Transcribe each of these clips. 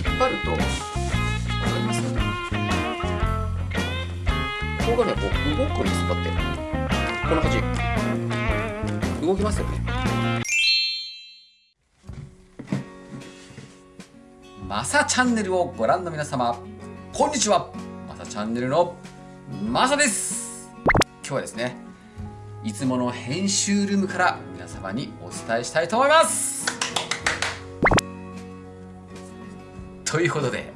引っ張ると分かりますここがねこう動くんですこうやって。こんな感じ。動きますよね。マサチャンネルをご覧の皆様こんにちは。マサチャンネルのマサです。今日はですねいつもの編集ルームから皆様にお伝えしたいと思います。ということで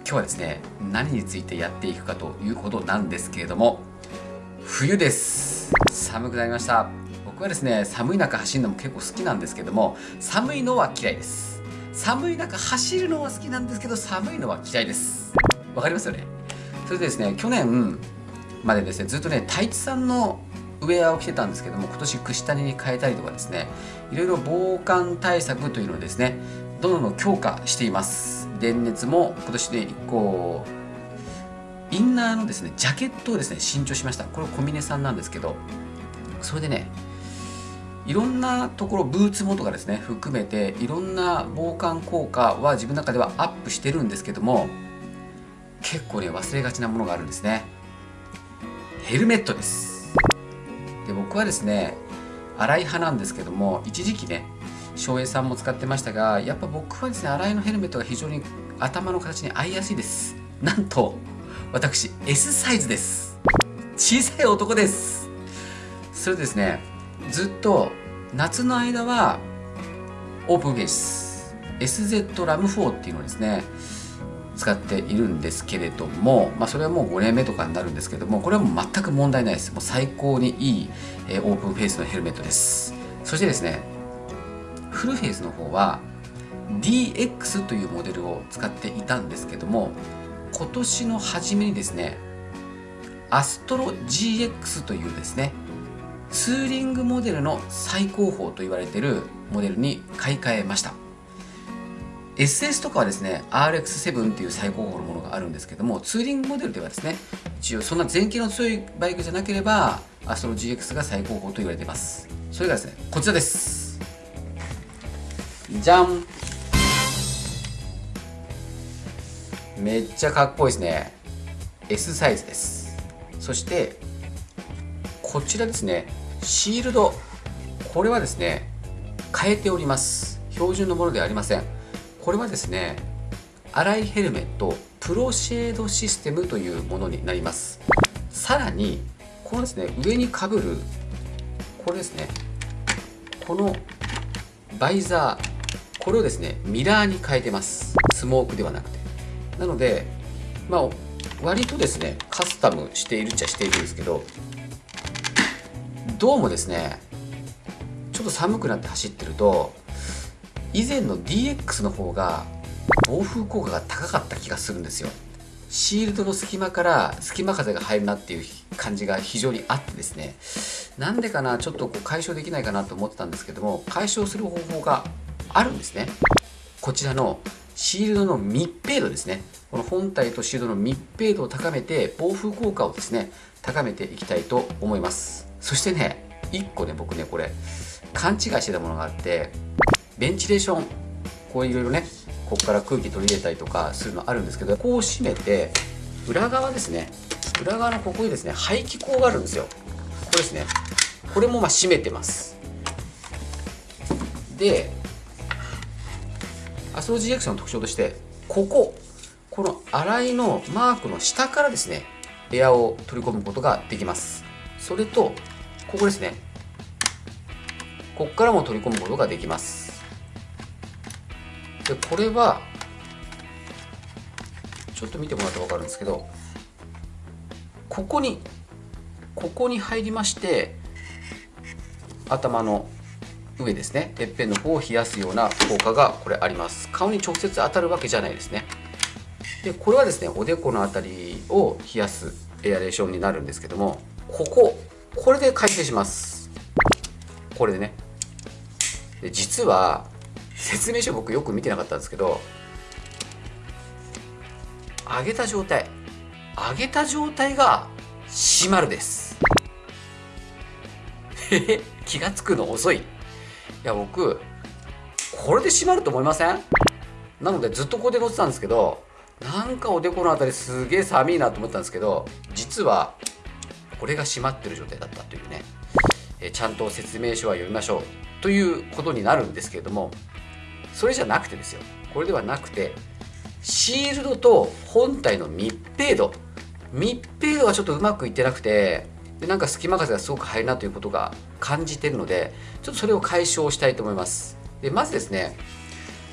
今日はですね何についてやっていくかということなんですけれども冬です。寒くなりました。僕はですね寒い中走るのも結構好きなんですけども寒いのは嫌いです。寒い中走るのは好きなんですけど寒いのは嫌いです。わかりますよね？それでですね去年までですねずっとね太一さんのウェアを着てたんですけども今年串谷に変えたりとかですねいろいろ防寒対策というのをですねどんどん強化しています。電熱も今年で1個インナーのですねジャケットをですね新調しました。これ小峰さんなんですけどそれでねいろんなところブーツもとかですね含めていろんな防寒効果は自分の中ではアップしてるんですけども結構ね忘れがちなものがあるんですね。ヘルメットです。で僕はですね荒い派なんですけども一時期ね翔平さんも使ってましたがやっぱ僕はですね荒いのヘルメットが非常に頭の形に合いやすいです。なんと私 S サイズです。小さい男です。それですねずっと夏の間はオープンフェイス SZ ラム4っていうのをですね使っているんですけれども、まあ、それはもう5年目とかになるんですけどもこれはもう全く問題ないです。もう最高にいい、えオープンフェイスのヘルメットです。そしてですねフルフェイスの方は DX というモデルを使っていたんですけども今年の初めにですねアストロ GX というですねツーリングモデルの最高峰と言われているモデルに買い替えました。SS とかはですね RX7 っていう最高峰のものがあるんですけどもツーリングモデルではですね一応そんな前傾の強いバイクじゃなければアストロ GX が最高峰と言われています。それがですねこちらです。じゃん。めっちゃかっこいいですね。S サイズです。そしてこちらですね。シールド。これはですね変えております。標準のものではありません。これはですね粗いヘルメット。プロシェードシステムというものになります。さらにこのですね上にかぶる。これですね。このバイザー。これをですねミラーに変えてます。スモークではなくて。なのでまあ割とですねカスタムしているっちゃしているんですけどどうもですねちょっと寒くなって走ってると以前の DX の方が暴風効果が高かった気がするんですよ。シールドの隙間から隙間風が入るなっていう感じが非常にあってですね。なんでかなちょっとこう解消できないかなと思ってたんですけども解消する方法があるんですね。こちらのシールドの密閉度ですね。この本体とシールドの密閉度を高めて暴風効果をですね高めていきたいと思います。そしてね1個ね僕ねこれ勘違いしてたものがあってベンチレーションこういろいろねここから空気取り入れたりとかするのあるんですけどこう閉めて裏側ですね裏側のここにですね排気口があるんですよ。これですね。これもまあ閉めてます。でアスロ GX の特徴としてこここの洗いのマークの下からですねエアを取り込むことができます。それとここですね。ここからも取り込むことができます。でこれはちょっと見てもらったら分かるんですけどここにここに入りまして頭の上ですね。てっぺんの方を冷やすような効果がこれあります。顔に直接当たるわけじゃないですね。でこれはですねおでこの辺りを冷やすエアレーションになるんですけどもこここれで開閉します。これでね。で実は説明書僕よく見てなかったんですけど上げた状態上げた状態が閉まるです。気が付くの遅い。いや僕これで閉まると思いません？なのでずっとここで乗ってたんですけどなんかおでこの辺りすげえ寒いなと思ったんですけど実はこれが閉まってる状態だったというね、えちゃんと説明書は読みましょう。ということになるんですけれどもそれじゃなくてですよ。これではなくてシールドと本体の密閉度。密閉度がちょっとうまくいってなくてでなんか隙間風がすごく入るなということが感じてるのでちょっとそれを解消したいと思います。でまずですね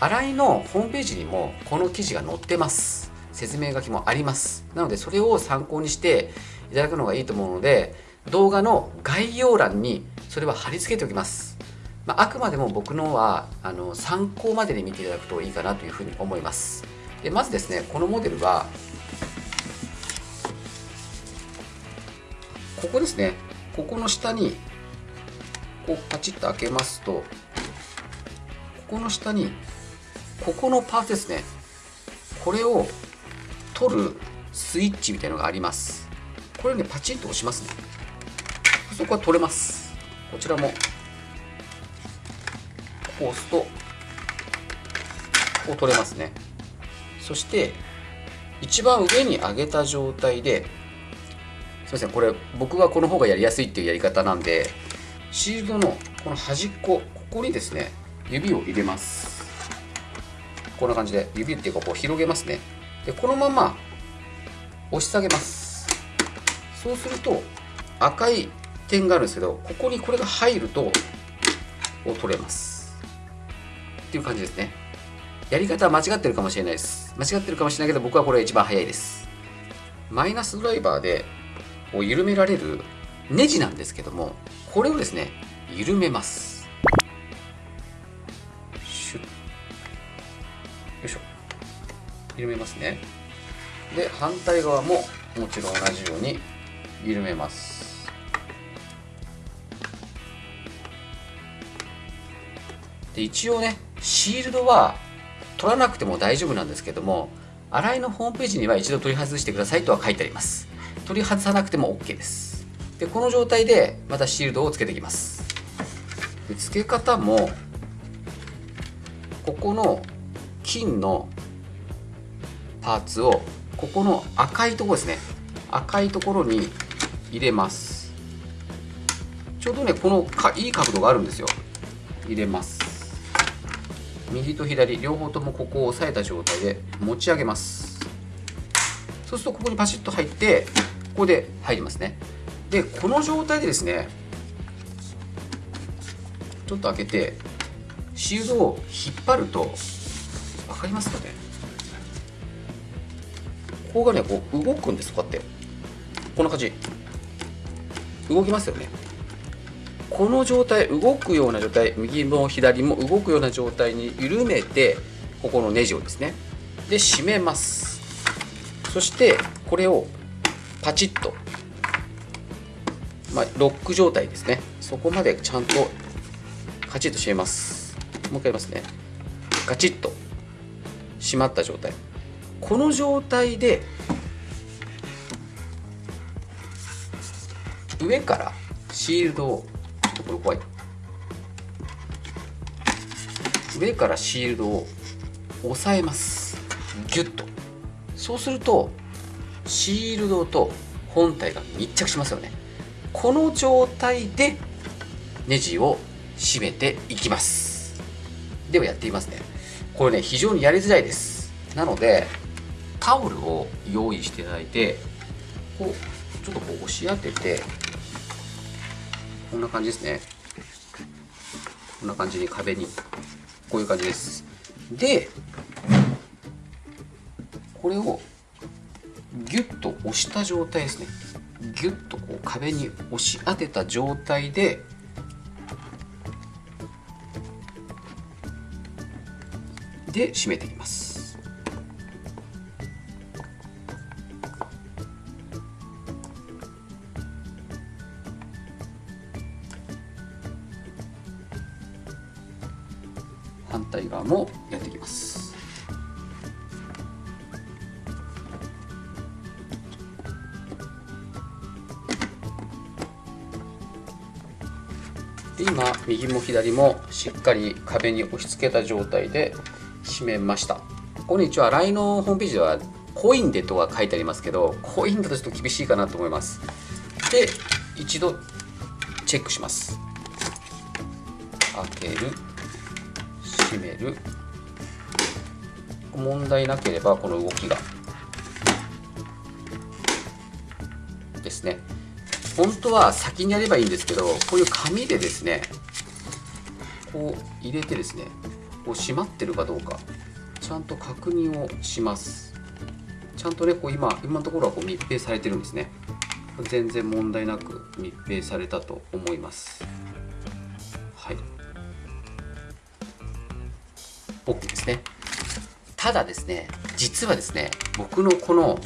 新井のホームページにもこの記事が載ってます。説明書きもあります。なのでそれを参考にしていただくのがいいと思うので動画の概要欄にそれは貼り付けておきます。まあ、あくまでも僕のはあの参考までに見ていただくといいかなというふうに思います。でまずですねこのモデルはここですね。ここの下にこうパチッと開けますとここの下にここのパーツですね。これを取るスイッチみたいなのがあります。これねパチンと押しますね。そこは取れます。こちらもこう押すとこう取れますね。そして一番上に上げた状態ですみません。これ僕はこの方がやりやすいっていうやり方なんでシールドのこの端っこここにですね指を入れます。こんな感じで指っていうかこう広げますね。でこのまま押し下げます。そうすると赤い点があるんですけどここにこれが入るとこう取れます。っていう感じですね。やり方は間違ってるかもしれないです。間違ってるかもしれないけど僕はこれ一番早いです。マイナスドライバーでを緩められるネジなんですけどもこれをですね緩めます。シュッ。よいしょ。緩めますね。で反対側ももちろん同じように緩めます。で一応ねシールドは取らなくても大丈夫なんですけども洗いのホームページには一度取り外してくださいとは書いてあります。取り外さなくても OK です。でこの状態でまたシールドをつけていきます。で付け方もここの金のパーツをここの赤いところですね。赤いところに入れます。ちょうどねこのかいい角度があるんですよ。入れます。右と左両方ともここを押さえた状態で持ち上げます。そうするとここにパシッと入ってここで入りますね。でこの状態でですねちょっと開けてシールドを引っ張ると分かりますかね？ここがねこう動くんですこうやって。こんな感じ。動きますよね。この状態動くような状態右も左も動くような状態に緩めてここのネジをですねで締めます。そしてこれをパチッと、まあ、ロック状態ですね。そこまでちゃんとカチッと締めます。もう一回やりますね。ガチッと締まった状態。この状態で上からシールドをちょっとこれ怖い。上からシールドを押さえます。ギュッと。そうするとシールドと本体が密着しますよね。この状態でネジを締めていきます。ではやってみますね。これね非常にやりづらいです。なのでタオルを用意していただいてこうちょっとこう押し当ててこんな感じですね。こんな感じに壁にこういう感じです。でこれをギュッと押した状態ですね。ギュッとこう壁に押し当てた状態でで締めていきます。反対側もやっていきます。右も左もしっかり壁に押し付けた状態で閉めました。ここに一応洗いのホームページではコインでとは書いてありますけどコインだとちょっと厳しいかなと思います。で一度チェックします。開ける。閉める。問題なければこの動きが。ですね。本当は先にやればいいんですけどこういう紙でですねこう入れてですねこう閉まってるかどうかちゃんと確認をします。ちゃんとねこう今今のところはこう密閉されてるんですね。全然問題なく密閉されたと思います。はい。OK ですね。ただですね実はですね僕のこの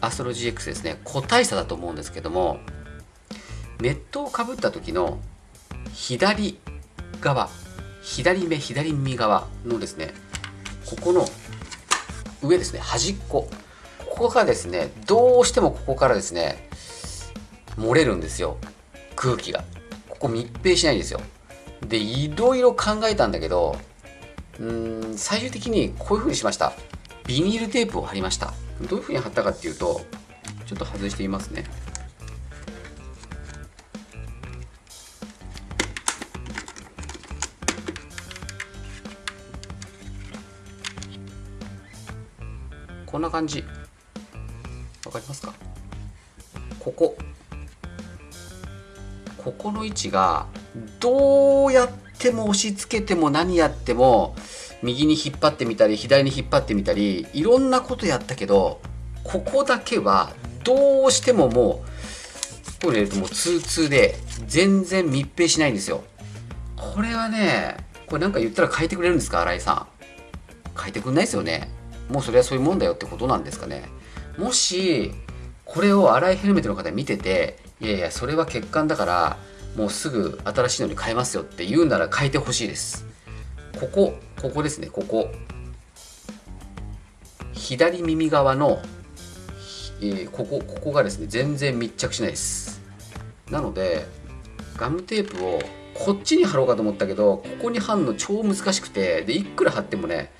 アストロ GX ですね。個体差だと思うんですけどもネットをかぶった時の左側左目左耳側のですねここの上ですね端っこここがですねどうしてもここからですね漏れるんですよ。空気が。ここ密閉しないんですよ。でいろいろ考えたんだけどうん最終的にこういう風にしました。ビニールテープを貼りました。どういう風に貼ったかっていうとちょっと外してみますね。こんな感じ。わかりますか？ここ。ここの位置がどうやっても押し付けても何やっても右に引っ張ってみたり左に引っ張ってみたりいろんなことやったけどここだけはどうしてももうこれ入れるともうツーツーで全然密閉しないんですよ。これはねこれなんか言ったら変えてくれるんですか新井さん。変えてくんないですよね。もうそれはそういうもんだよってことなんですかね。もしこれを荒いヘルメットの方見てていやいやそれは欠陥だからもうすぐ新しいのに変えますよって言うなら変えてほしいです。ここここですねここ。左耳側の、えー、ここここがですね全然密着しないです。なのでガムテープをこっちに貼ろうかと思ったけどここに貼るの超難しくてでいくら貼ってもね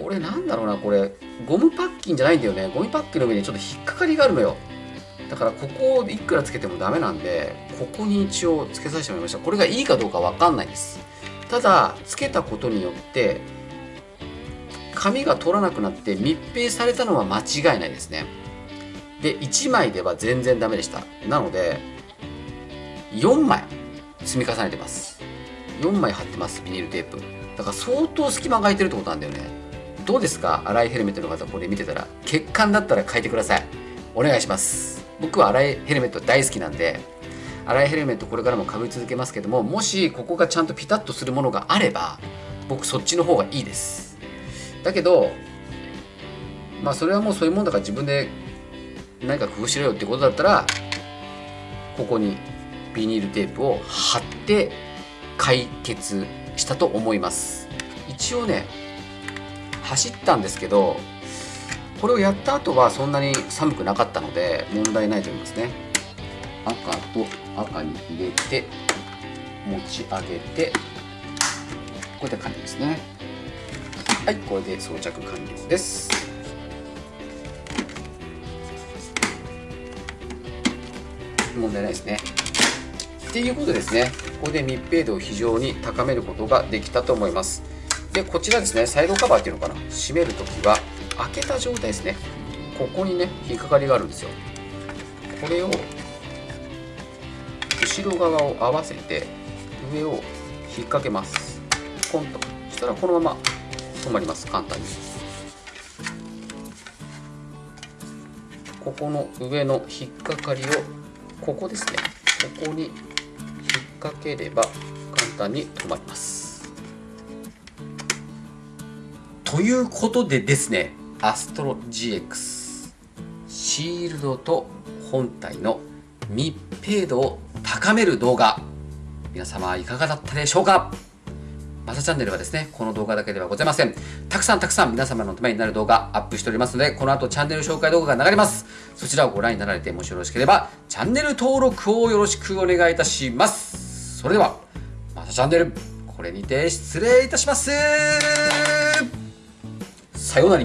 これなんだろうなこれゴムパッキンじゃないんだよね。ゴムパッキンの上にちょっと引っかかりがあるのよ。だからここをいくらつけてもダメなんでここに一応つけさせてもらいました。これがいいかどうかわかんないです。ただつけたことによって紙が通らなくなって密閉されたのは間違いないですね。で1枚では全然ダメでした。なので4枚積み重ねてます。4枚貼ってますビニールテープ。だから相当隙間が空いてるってことなんだよね。どうですか？荒いヘルメットの方これ見てたら。欠陥だったら変えてください。お願いします。僕は荒いヘルメット大好きなんで。荒いヘルメットこれからもかぶり続けますけどももしここがちゃんとピタッとするものがあれば僕そっちの方がいいです。だけどまあそれはもうそういうもんだから自分で何か工夫しろよってことだったらここにビニールテープを貼って解決したと思います。一応ね走ったんですけどこれをやった後はそんなに寒くなかったので問題ないと思いますね。赤と赤に入れて持ち上げてこれで完了ですね。はいこれで装着完了です。問題ないですね。っていうことでですねここで密閉度を非常に高めることができたと思います。でこちらですねサイドカバーっていうのかな。閉めるときは開けた状態ですね。ここにね引っかかりがあるんですよ。これを後ろ側を合わせて上を引っ掛けます。ポンと。そしたらこのまま止まります。簡単に。ここの上の引っかかりをここですね。ここに引っ掛ければ簡単に止まります。ということでですねアストロ GX シールドと本体の密閉度を高める動画皆様いかがだったでしょうか？マサチャンネルはですね、この動画だけではございません。たくさんたくさん皆様のためになる動画アップしておりますので、この後チャンネル紹介動画が流れます。そちらをご覧になられて、もしよろしければ、チャンネル登録をよろしくお願いいたします。それでは、マサチャンネル、これにて失礼いたします。さようなら